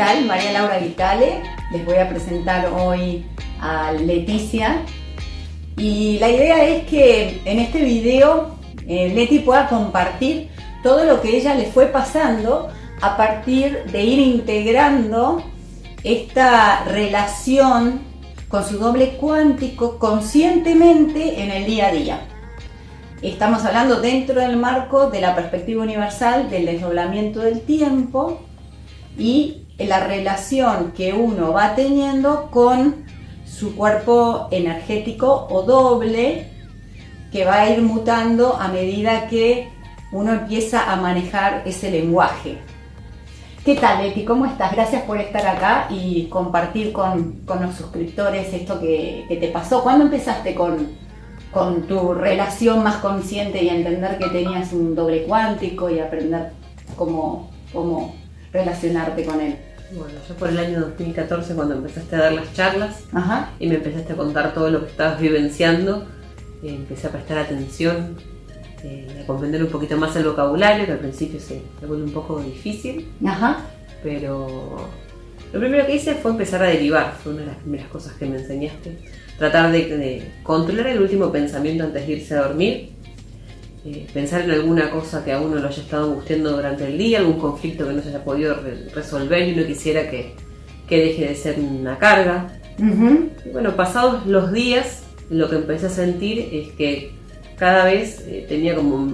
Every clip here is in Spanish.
María Laura Vitale. Les voy a presentar hoy a Leticia. Y la idea es que en este video eh, Leti pueda compartir todo lo que ella le fue pasando a partir de ir integrando esta relación con su doble cuántico conscientemente en el día a día. Estamos hablando dentro del marco de la perspectiva universal del desdoblamiento del tiempo y la relación que uno va teniendo con su cuerpo energético o doble que va a ir mutando a medida que uno empieza a manejar ese lenguaje. ¿Qué tal, Leti? ¿Cómo estás? Gracias por estar acá y compartir con, los suscriptores esto que, que, te pasó. ¿Cuándo empezaste con, con tu relación más consciente y entender que tenías un doble cuántico y aprender cómo, cómo relacionarte con él? Bueno, yo por el año 2014 cuando empezaste a dar las charlas y me empezaste a contar todo lo que estabas vivenciando, eh, empecé a prestar atención, eh, a comprender un poquito más el vocabulario, que al principio se me vuelve un poco difícil, Ajá. pero lo primero que hice fue empezar a derivar, fue una de las primeras cosas que me enseñaste. Tratar de, controlar el último pensamiento antes de irse a dormir, eh, pensar en alguna cosa que a uno lo haya estado angustiando durante el día, algún conflicto que no se haya podido resolver y uno quisiera que, deje de ser una carga. Y bueno, pasados los días, lo que empecé a sentir es que cada vez eh, tenía como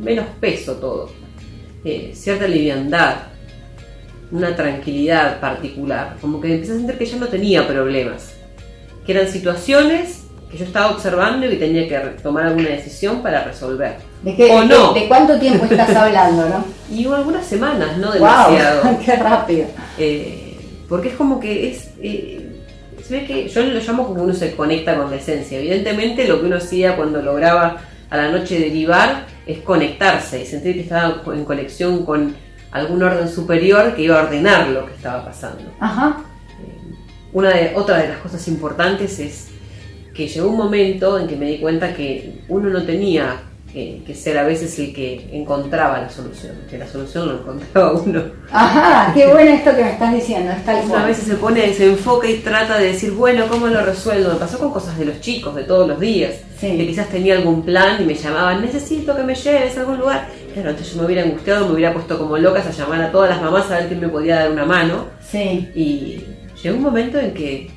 menos peso todo, eh, cierta liviandad, una tranquilidad particular, como que empecé a sentir que ya no tenía problemas que eran situaciones que yo estaba observando y que tenía que tomar alguna decisión para resolver. ¿De qué, o no. de, cuánto tiempo estás hablando, no? Y hubo algunas semanas, no demasiado. Wow, ¡Qué rápido! Eh, porque es como que es... Eh, se ve que yo lo llamo como uno se conecta con la esencia. Evidentemente lo que uno hacía cuando lograba a la noche derivar es conectarse y sentir que estaba en conexión con algún orden superior que iba a ordenar lo que estaba pasando. Ajá. Una de, otra de las cosas importantes es que llegó un momento en que me di cuenta que uno no tenía que, ser a veces el que encontraba la solución, que la solución lo encontraba uno. Ajá, qué bueno esto que me estás diciendo, es tal A veces se pone, se enfoca y trata de decir, bueno, ¿cómo lo resuelvo? Me pasó con cosas de los chicos, de todos los días, que quizás tenía algún plan y me llamaban, necesito que me lleves a algún lugar. Claro, entonces yo me hubiera angustiado, me hubiera puesto como locas a llamar a todas las mamás a ver quién me podía dar una mano. Sí. Y llegó un momento en que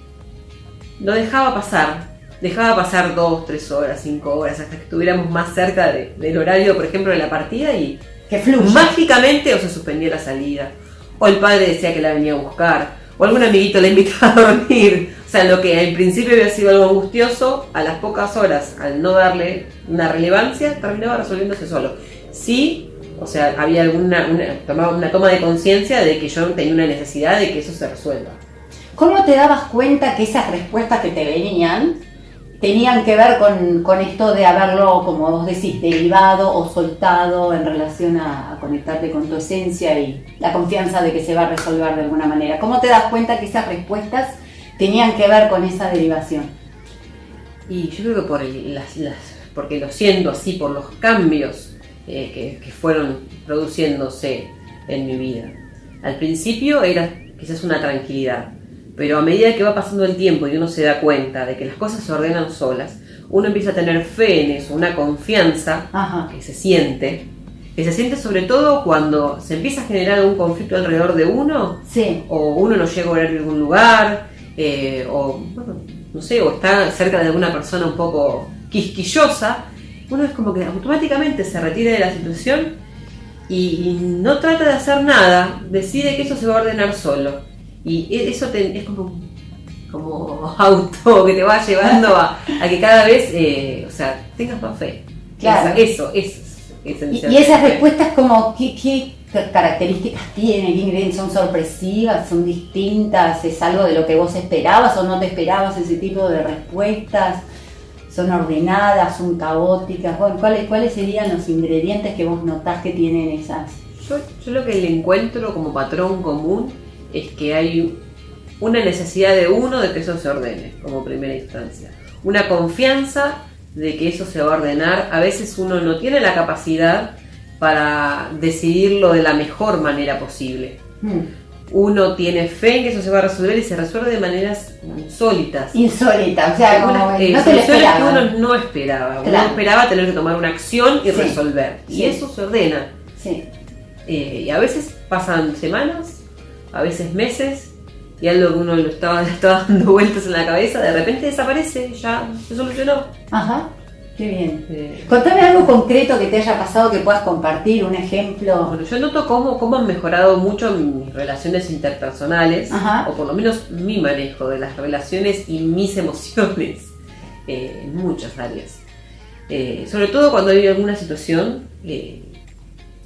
no dejaba pasar, dejaba pasar dos, tres horas, cinco horas, hasta que estuviéramos más cerca del horario, por ejemplo, de la partida y que mágicamente o se suspendía la salida, o el padre decía que la venía a buscar, o algún amiguito la invitaba a dormir. O sea, lo que al principio había sido algo angustioso, a las pocas horas, al no darle una relevancia, terminaba resolviéndose solo. Sí, o sea, había alguna una, una toma de conciencia de que yo tenía una necesidad de que eso se resuelva. ¿Cómo te dabas cuenta que esas respuestas que te venían tenían que ver con, esto de haberlo, como vos decís, derivado o soltado en relación a, conectarte con tu esencia y la confianza de que se va a resolver de alguna manera? ¿Cómo te das cuenta que esas respuestas tenían que ver con esa derivación? Y yo creo que por las, porque lo siento así, por los cambios eh, que, que fueron produciéndose en mi vida. Al principio era quizás una tranquilidad, pero a medida que va pasando el tiempo y uno se da cuenta de que las cosas se ordenan solas, uno empieza a tener fe en eso, una confianza que se siente, que se siente sobre todo cuando se empieza a generar un conflicto alrededor de uno, o uno no llega a orar en algún lugar, eh, o no sé, o está cerca de alguna persona un poco quisquillosa, uno es como que automáticamente se retira de la situación y no trata de hacer nada, decide que eso se va a ordenar solo. Y e, eso es como, como auto que te va llevando a, que cada vez, eh, o sea, tengas más fe. Claro. Eso, eso, es Y, esas respuestas como, ¿qué, ¿qué, características ingredientes son sorpresivas? ¿Son distintas? ¿Es algo de lo que vos esperabas o no te esperabas ese tipo de respuestas? ¿Son ordenadas? ¿Son caóticas? Bueno, ¿cuáles, ¿Cuáles serían los ingredientes que vos notás que tienen esas? Yo, yo lo que le encuentro como patrón común es que hay una necesidad de uno de que eso se ordene como primera instancia. Una confianza de que eso se va a ordenar. A veces uno no tiene la capacidad para decidirlo de la mejor manera posible. Hmm. uno tiene fe en que eso se va a resolver y se resuelve de maneras insólitas. Insólitas, o sea, como no eh, lo esperaba. que uno no esperaba. Uno esperaba tener que tomar una acción y resolver. Y eso se ordena. Sí. Eh, y a veces pasan semanas, a veces meses, y algo que uno lo estaba, estaba dando vueltas en la cabeza, de repente desaparece, ya se solucionó. Ajá. Qué bien. Contame algo concreto que te haya pasado que puedas compartir, un ejemplo. Bueno, yo noto cómo, cómo han mejorado mucho mis relaciones interpersonales, o por lo menos mi manejo de las relaciones y mis emociones eh, en muchas áreas. Eh, sobre todo cuando hay alguna situación eh,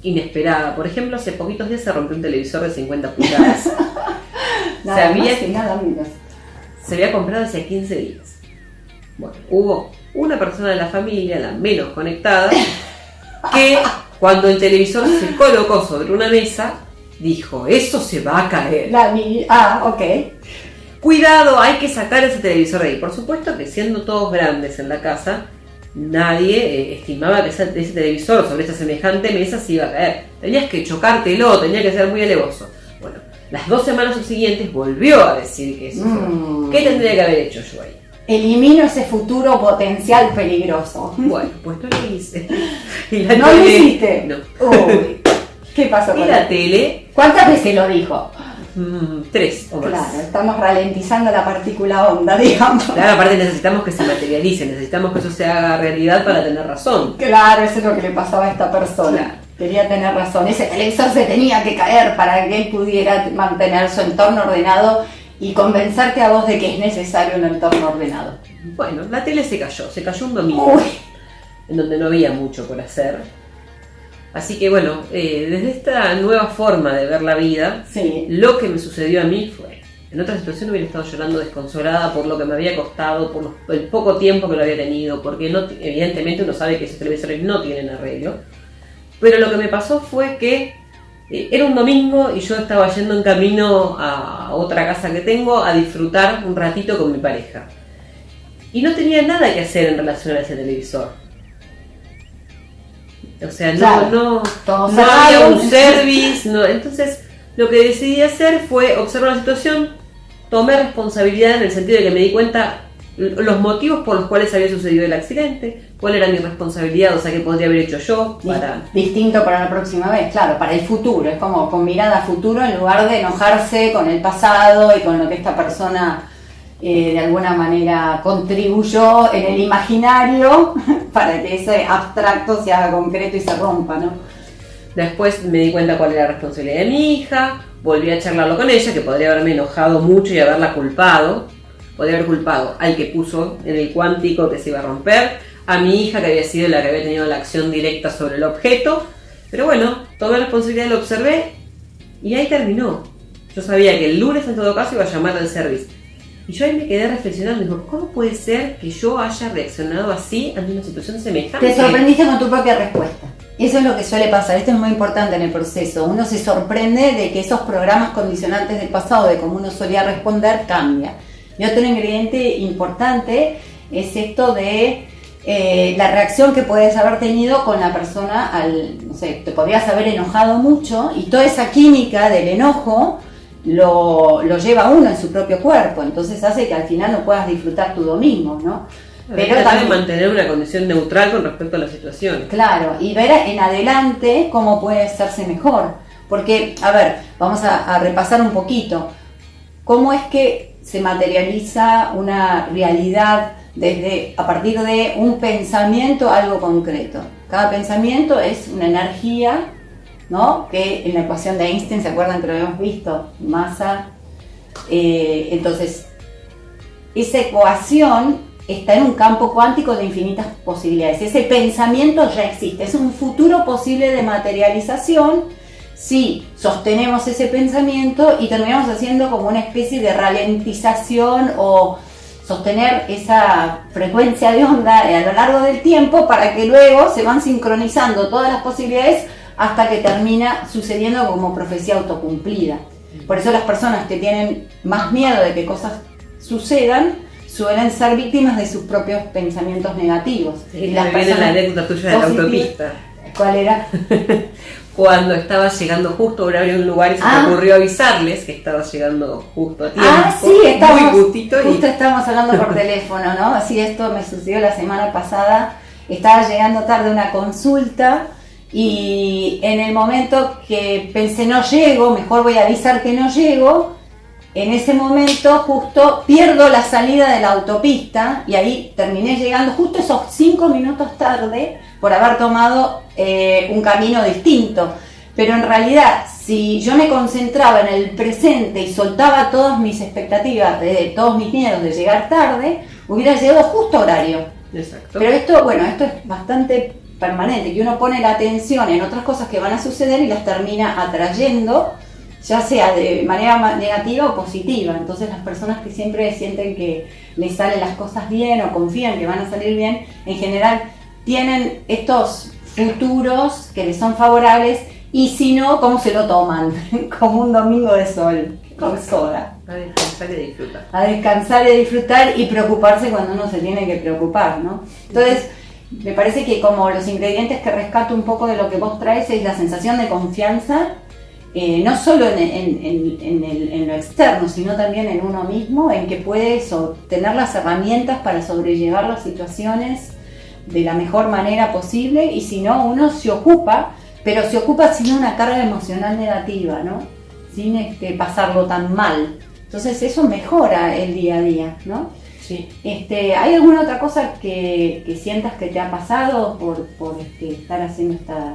inesperada. Por ejemplo, hace poquitos días se rompió un televisor de 50 pulgadas. se, había, nada, se había comprado hace 15 días. Bueno, hubo una persona de la familia, la menos conectada, que cuando el televisor se colocó sobre una mesa, dijo, eso se va a caer. La ah, ok. Cuidado, hay que sacar ese televisor de ahí. Por supuesto que siendo todos grandes en la casa, nadie eh, estimaba que ese, televisor sobre esa semejante mesa se iba a caer. Tenías que chocártelo, tenía que ser muy alevoso. Bueno, las dos semanas subsiguientes volvió a decir que eso. Mm. ¿Qué tendría que haber hecho yo ahí? elimino ese futuro potencial peligroso. Bueno, pues no lo hice. ¿No lo hiciste? No. Uy, ¿qué pasó con la tele? ¿Cuántas veces lo dijo? Mm, tres o más. Claro, estamos ralentizando la partícula onda, digamos. Claro, aparte necesitamos que se materialice, necesitamos que eso se haga realidad para tener razón. Claro, eso es lo que le pasaba a esta persona. Quería tener razón. Ese televisor se tenía que caer para que él pudiera mantener su entorno ordenado y convencerte a vos de que es necesario un entorno ordenado. Bueno, la tele se cayó, se cayó un domingo, en donde no había mucho por hacer. Así que bueno, eh, desde esta nueva forma de ver la vida, lo que me sucedió a mí fue, en otra situación hubiera estado llorando desconsolada por lo que me había costado, por el poco tiempo que lo había tenido, porque no, evidentemente uno sabe que esos televisores no tienen arreglo. Pero lo que me pasó fue que eh, era un domingo y yo estaba yendo en camino a otra casa que tengo a disfrutar un ratito con mi pareja. Y no tenía nada que hacer en relación a ese televisor. O sea, no, no, no había un service. No. Entonces, lo que decidí hacer fue observar la situación, tomé responsabilidad en el sentido de que me di cuenta los motivos por los cuales había sucedido el accidente, cuál era mi responsabilidad, o sea, qué podría haber hecho yo para... Distinto para la próxima vez, claro, para el futuro, es como con mirada a futuro en lugar de enojarse con el pasado y con lo que esta persona eh, de alguna manera contribuyó en el imaginario para que ese abstracto se haga concreto y se rompa, ¿no? Después me di cuenta cuál era la responsabilidad de mi hija, volví a charlarlo con ella, que podría haberme enojado mucho y haberla culpado, podría haber culpado al que puso en el cuántico que se iba a romper, a mi hija que había sido la que había tenido la acción directa sobre el objeto. Pero bueno, tomé la responsabilidad, lo observé y ahí terminó. Yo sabía que el lunes en todo caso iba a llamar al service. Y yo ahí me quedé reflexionando, digo, ¿cómo puede ser que yo haya reaccionado así ante una situación semejante? Te sorprendiste con tu propia respuesta. Eso es lo que suele pasar, esto es muy importante en el proceso. Uno se sorprende de que esos programas condicionantes del pasado, de cómo uno solía responder, cambian. Y otro ingrediente importante es esto de eh, la reacción que puedes haber tenido con la persona al, no sé, te podrías haber enojado mucho y toda esa química del enojo lo, lo lleva uno en su propio cuerpo, entonces hace que al final no puedas disfrutar tu domingo, ¿no? Pero también mantener una condición neutral con respecto a la situación. Claro, y ver en adelante cómo puede hacerse mejor. Porque, a ver, vamos a repasar un poquito. ¿Cómo es que se materializa una realidad desde a partir de un pensamiento algo concreto. Cada pensamiento es una energía, ¿no? Que en la ecuación de Einstein, ¿se acuerdan que lo habíamos visto? Masa. Eh, entonces, esa ecuación está en un campo cuántico de infinitas posibilidades. Ese pensamiento ya existe, es un futuro posible de materialización si sostenemos ese pensamiento y terminamos haciendo como una especie de ralentización o sostener esa frecuencia de onda a lo largo del tiempo para que luego se van sincronizando todas las posibilidades hasta que termina sucediendo como profecía autocumplida. Por eso las personas que tienen más miedo de que cosas sucedan suelen ser víctimas de sus propios pensamientos negativos. y las personas la anécdota tuya de la autopista ¿Cuál era? Cuando estaba llegando justo a horario un lugar y se me ah. ocurrió avisarles que estaba llegando justo a tiempo. Ah, sí, estábamos, justo estábamos hablando por teléfono, ¿no? Así esto me sucedió la semana pasada. Estaba llegando tarde una consulta y en el momento que pensé no llego, mejor voy a avisar que no llego, en ese momento justo pierdo la salida de la autopista y ahí terminé llegando justo esos cinco minutos tarde por haber tomado eh, un camino distinto. Pero en realidad, si yo me concentraba en el presente y soltaba todas mis expectativas, de, todos mis miedos de llegar tarde, hubiera llegado justo a horario. Exacto. Pero esto, bueno, esto es bastante permanente, que uno pone la atención en otras cosas que van a suceder y las termina atrayendo ya sea de manera negativa o positiva. Entonces las personas que siempre sienten que les salen las cosas bien o confían que van a salir bien, en general tienen estos futuros que les son favorables y si no, ¿cómo se lo toman? Como un domingo de sol, con soda. A descansar y disfrutar. A descansar y disfrutar y preocuparse cuando uno se tiene que preocupar, ¿no? Entonces, me parece que como los ingredientes que rescato un poco de lo que vos traes es la sensación de confianza eh, no solo en, lo externo, sino también en uno mismo, en que puedes tener las herramientas para sobrellevar las situaciones de la mejor manera posible y si no, uno se ocupa, pero se ocupa sin una carga emocional negativa, ¿no? Sin este, pasarlo tan mal. Entonces eso mejora el día a día, ¿no? Sí. Este, ¿Hay alguna otra cosa que, sientas que te ha pasado por, por este, estar haciendo esta,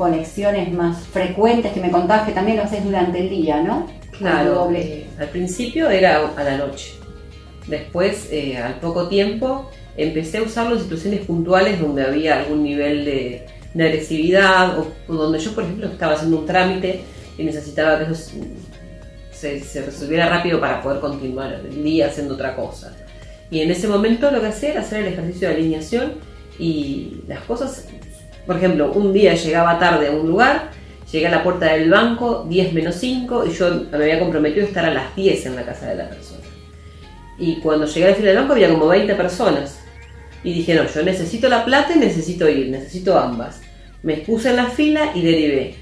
conexiones más frecuentes que me contabas que también lo haces durante el día, ¿no? Claro, eh, al principio era a la noche. Después, eh, al poco tiempo, empecé a usarlo en situaciones puntuales donde había algún nivel de, agresividad o, donde yo, por ejemplo, estaba haciendo un trámite y necesitaba que se, se, resolviera rápido para poder continuar el día haciendo otra cosa. Y en ese momento lo que hacía era hacer el ejercicio de alineación y las cosas por ejemplo, un día llegaba tarde a un lugar, llegué a la puerta del banco 10 menos 5 y yo me había comprometido a estar a las 10 en la casa de la persona. Y cuando llegué a la fila del banco había como 20 personas. Y dije, no, yo necesito la plata y necesito ir, necesito ambas. Me puse en la fila y derivé.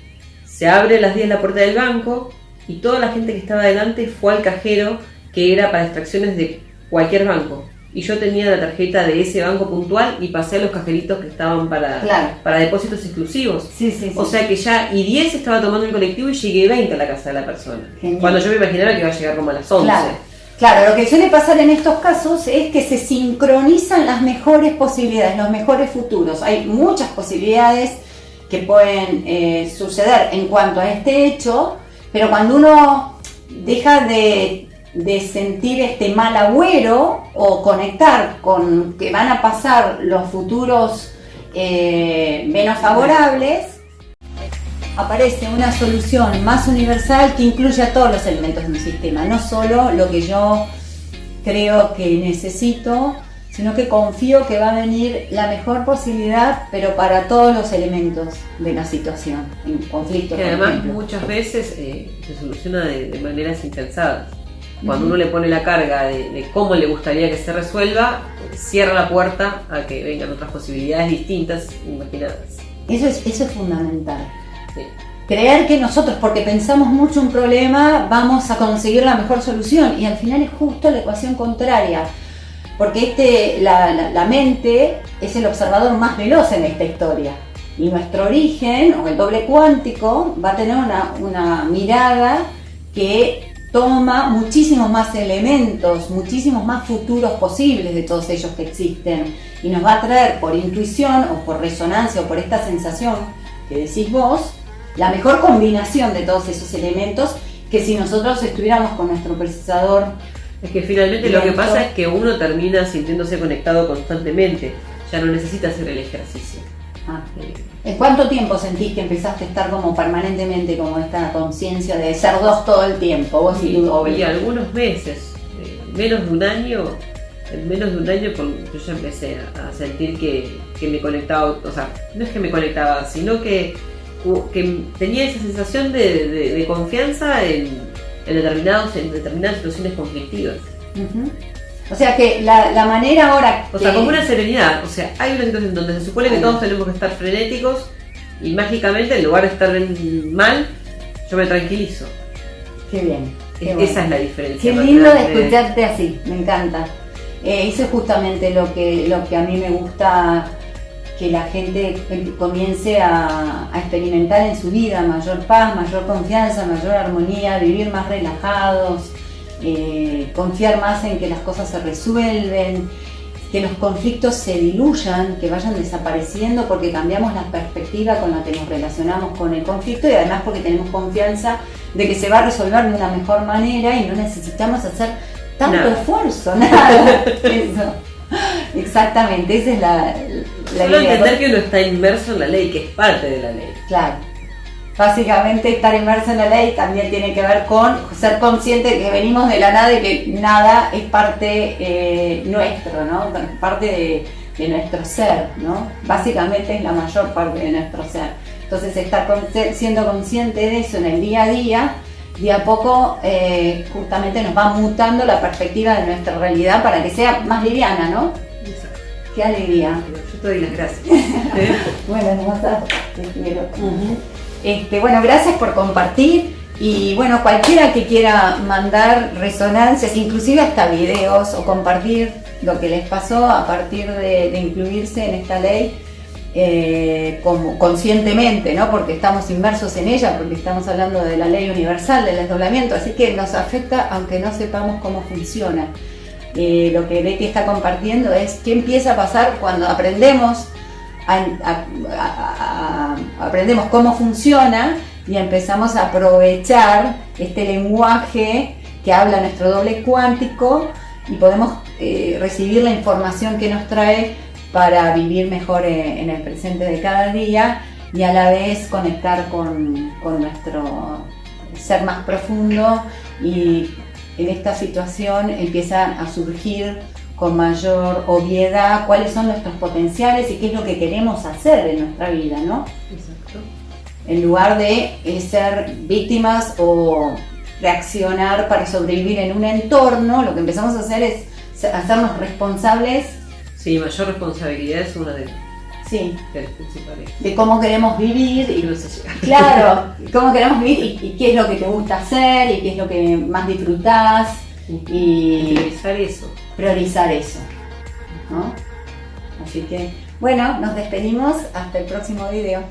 Se abre a las 10 la puerta del banco y toda la gente que estaba delante fue al cajero que era para extracciones de cualquier banco y yo tenía la tarjeta de ese banco puntual y pasé a los cajeritos que estaban para, para depósitos exclusivos. O sea que ya, y 10 estaba tomando el colectivo y llegué 20 a la casa de la persona. Cuando yo me imaginaba que iba a llegar como a las 11. Claro. lo que suele pasar en estos casos es que se sincronizan las mejores posibilidades, los mejores futuros. Hay muchas posibilidades que pueden eh, suceder en cuanto a este hecho, pero cuando uno deja de sentir este mal agüero o conectar con que van a pasar los futuros eh, menos favorables, aparece una solución más universal que incluye a todos los elementos de un sistema, no solo lo que yo creo que necesito, sino que confío que va a venir la mejor posibilidad, pero para todos los elementos de la situación, en conflicto. Que además muchas veces eh, se soluciona de, de maneras impensadas. Cuando uno le pone la carga de, cómo le gustaría que se resuelva, cierra la puerta a que vengan otras posibilidades distintas, imaginadas. Eso es, eso es fundamental. Creer que nosotros, porque pensamos mucho un problema, vamos a conseguir la mejor solución y al final es justo la ecuación contraria. Porque este, la, mente es el observador más veloz en esta historia. Y nuestro origen, o el doble cuántico, va a tener una, una mirada que toma muchísimos más elementos, muchísimos más futuros posibles de todos ellos que existen y nos va a traer por intuición o por resonancia o por esta sensación que decís vos, la mejor combinación de todos esos elementos que si nosotros estuviéramos con nuestro procesador. Es que finalmente lo que pasa es que uno termina sintiéndose conectado constantemente, ya no necesita hacer el ejercicio. Ah, ¿En cuánto tiempo sentís que empezaste a estar como permanentemente como esta conciencia de ser dos todo el tiempo? Vos y, tu algunos meses, eh, menos de un año, en menos de un año yo ya empecé a, sentir que, me conectaba, o sea, no es que me conectaba, sino que, que tenía esa sensación de, confianza en, determinados, en determinadas situaciones conflictivas. O sea que la, manera ahora. O sea, como una serenidad. O sea, hay una situación donde se supone que todos tenemos que estar frenéticos y mágicamente en lugar de estar mal, yo me tranquilizo. Qué bien. Esa es la diferencia. Qué lindo de escucharte así, me encanta. Eh, eso es justamente lo que, lo que a mí me gusta que la gente comience a, experimentar en su vida, mayor paz, mayor confianza, mayor armonía, vivir más relajados, eh, confiar más en que las cosas se resuelven, que los conflictos se diluyan, que vayan desapareciendo porque cambiamos la perspectiva con la que nos relacionamos con el conflicto y además porque tenemos confianza de que se va a resolver de una mejor manera y no necesitamos hacer tanto esfuerzo, nada. Eso. Exactamente, esa es la, la Solo entender que uno está inmerso en la ley, que es parte de la ley. Claro. Básicamente estar inmerso en la ley también tiene que ver con ser consciente de que venimos de la nada y que nada es parte eh, nuestro, ¿no? Parte de, de, nuestro ser, ¿no? Básicamente es la mayor parte de nuestro ser. Entonces estar siendo consciente de eso en el día a día y a poco eh, justamente nos va mutando la perspectiva de nuestra realidad para que sea más liviana, ¿no? Exacto. Qué alegría. Yo te doy las gracias. bueno, hermosa, te quiero. este, bueno, gracias por compartir. Y bueno, cualquiera que quiera mandar resonancias, inclusive hasta videos o compartir lo que les pasó a partir de incluirse en esta ley, eh, como, conscientemente, ¿no? porque estamos inmersos en ella, porque estamos hablando de la ley universal del desdoblamiento, así que nos afecta aunque no sepamos cómo funciona. Lo que Betty está compartiendo es qué empieza a pasar cuando aprendemos, aprendemos cómo funciona y empezamos a aprovechar este lenguaje que habla nuestro doble cuántico y podemos eh, recibir la información que nos trae para vivir mejor eh, en el presente de cada día y a la vez conectar con, nuestro ser más profundo y en esta situación empieza a surgir con mayor obviedad cuáles son nuestros potenciales y qué es lo que queremos hacer en nuestra vida, ¿no? Exacto. En lugar de eh, ser víctimas o reaccionar para sobrevivir en un entorno, lo que empezamos a hacer es hacernos responsables Sí, mayor responsabilidad es una de, sí. las principales. De cómo queremos vivir. Y, claro, cómo queremos vivir y, qué es lo que te gusta hacer y qué es lo que más disfrutás. Y priorizar eso. Priorizar eso. ¿no? Así que, bueno, nos despedimos hasta el próximo video.